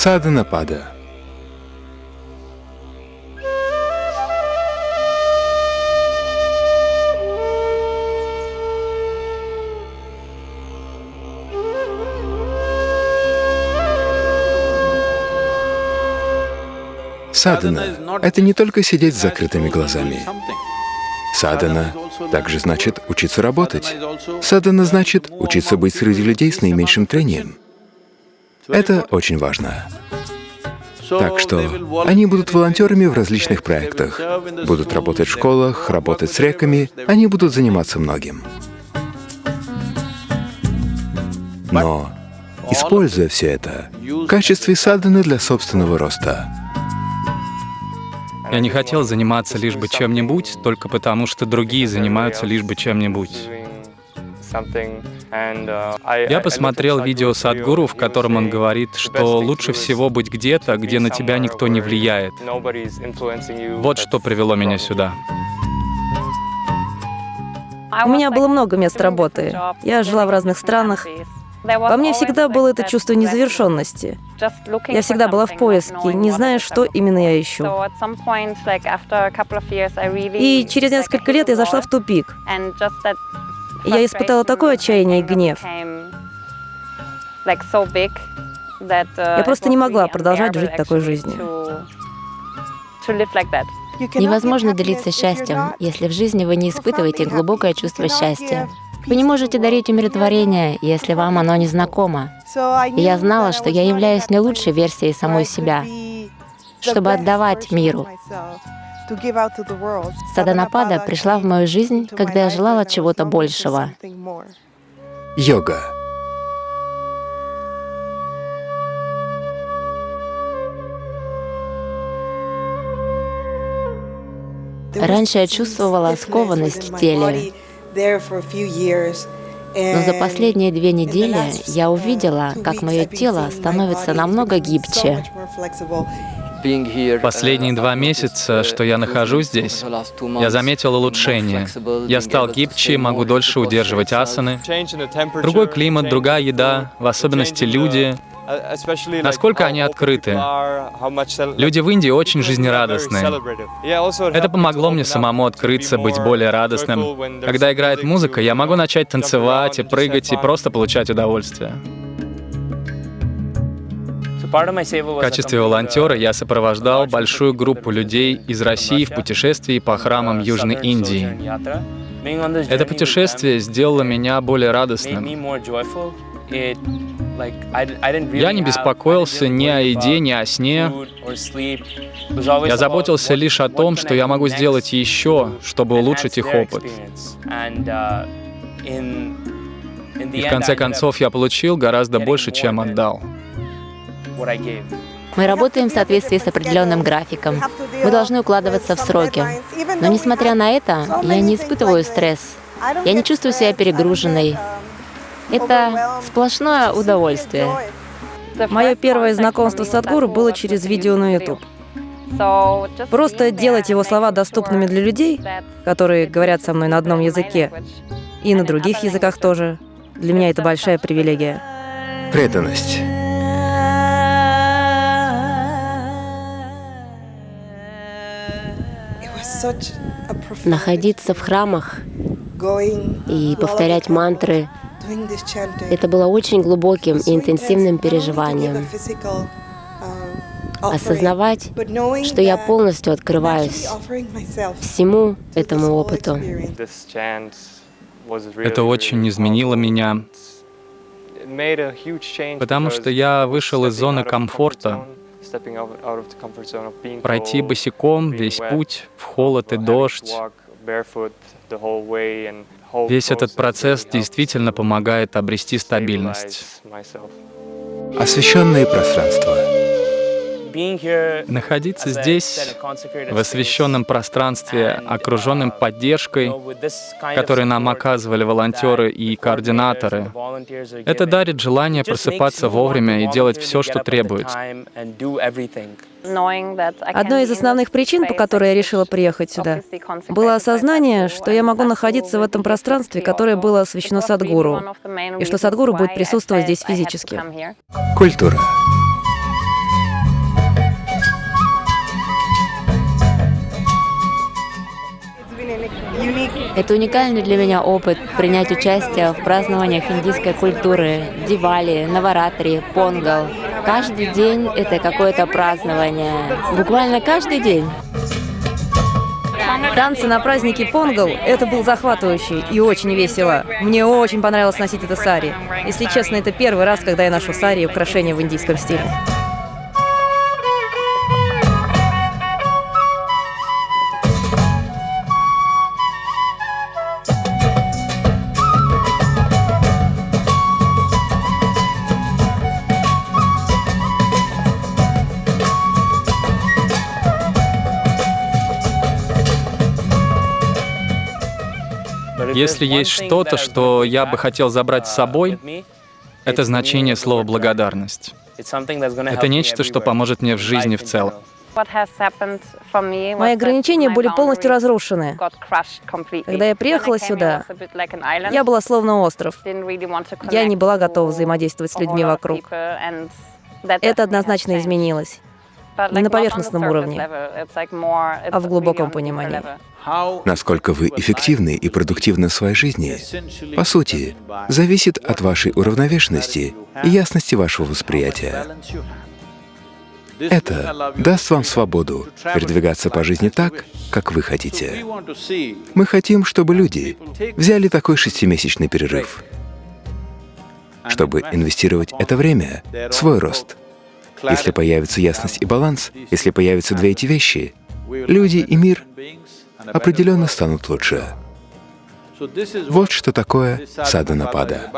Саданапада. Садана — это не только сидеть с закрытыми глазами. Садана также значит учиться работать. Садана значит учиться быть среди людей с наименьшим трением. Это очень важно. Так что они будут волонтерами в различных проектах, будут работать в школах, работать с реками, они будут заниматься многим. Но используя все это в качестве саданы для собственного роста, я не хотел заниматься лишь бы чем-нибудь, только потому что другие занимаются лишь бы чем-нибудь. Я посмотрел видео Садгуру, в котором он говорит, что лучше всего быть где-то, где на тебя никто не влияет. Вот что привело меня сюда. У меня было много мест работы. Я жила в разных странах. Во мне всегда было это чувство незавершенности. Я всегда была в поиске, не зная, что именно я ищу. И через несколько лет я зашла в тупик. Я испытала такое отчаяние и гнев. Я просто не могла продолжать жить такой жизнью. Невозможно делиться счастьем, если в жизни вы не испытываете глубокое чувство счастья. Вы не можете дарить умиротворение, если вам оно не знакомо. И я знала, что я являюсь не лучшей версией самой себя, чтобы отдавать миру. Саданапада пришла в мою жизнь, когда я желала чего-то большего. Йога. Раньше я чувствовала скованность в теле, но за последние две недели я увидела, как мое тело становится намного гибче. Последние два месяца, что я нахожусь здесь, я заметил улучшение. Я стал гибче, могу дольше удерживать асаны. Другой климат, другая еда, в особенности люди, насколько они открыты. Люди в Индии очень жизнерадостные. Это помогло мне самому открыться, быть более радостным. Когда играет музыка, я могу начать танцевать и прыгать и просто получать удовольствие. В качестве волонтера я сопровождал большую группу людей из России в путешествии по храмам Южной Индии. Это путешествие сделало меня более радостным. Я не беспокоился ни о еде, ни о сне. Я заботился лишь о том, что я могу сделать еще, чтобы улучшить их опыт. И в конце концов я получил гораздо больше, чем отдал. Мы работаем в соответствии с определенным графиком. Мы должны укладываться в сроки. Но несмотря на это, я не испытываю стресс. Я не чувствую себя перегруженной. Это сплошное удовольствие. Мое первое знакомство с Садгуру было через видео на YouTube. Просто делать его слова доступными для людей, которые говорят со мной на одном языке, и на других языках тоже, для меня это большая привилегия. Преданность. Находиться в храмах и повторять мантры это было очень глубоким и интенсивным переживанием. Осознавать, что я полностью открываюсь всему этому опыту. Это очень изменило меня, потому что я вышел из зоны комфорта, пройти босиком весь путь в холод и дождь, Весь этот процесс действительно помогает обрести стабильность. Освещенные пространства. Находиться здесь, в освещенном пространстве, окруженным поддержкой, которую нам оказывали волонтеры и координаторы, это дарит желание просыпаться вовремя и делать все, что требуется. Одной из основных причин, по которой я решила приехать сюда, было осознание, что я могу находиться в этом пространстве, которое было освещено Садгуру, и что Садгуру будет присутствовать здесь физически. Культура. Это уникальный для меня опыт принять участие в празднованиях индийской культуры, Дивали, Наваратри, Понгал. Каждый день — это какое-то празднование. Буквально каждый день. Танцы на празднике Понгал — это был захватывающий и очень весело. Мне очень понравилось носить это сари. Если честно, это первый раз, когда я ношу сари и украшения в индийском стиле. Если есть что-то, что я бы хотел забрать с собой, это значение слова «благодарность». Это нечто, что поможет мне в жизни в целом. Мои ограничения были полностью разрушены. Когда я приехала сюда, я была словно остров. Я не была готова взаимодействовать с людьми вокруг. Это однозначно изменилось. Не на поверхностном уровне, а в глубоком понимании. Насколько вы эффективны и продуктивны в своей жизни, по сути, зависит от вашей уравновешенности и ясности вашего восприятия. Это даст вам свободу передвигаться по жизни так, как вы хотите. Мы хотим, чтобы люди взяли такой шестимесячный перерыв, чтобы инвестировать это время в свой рост. Если появится ясность и баланс, если появятся две эти вещи, люди и мир определенно станут лучше. Вот что такое сада-напада.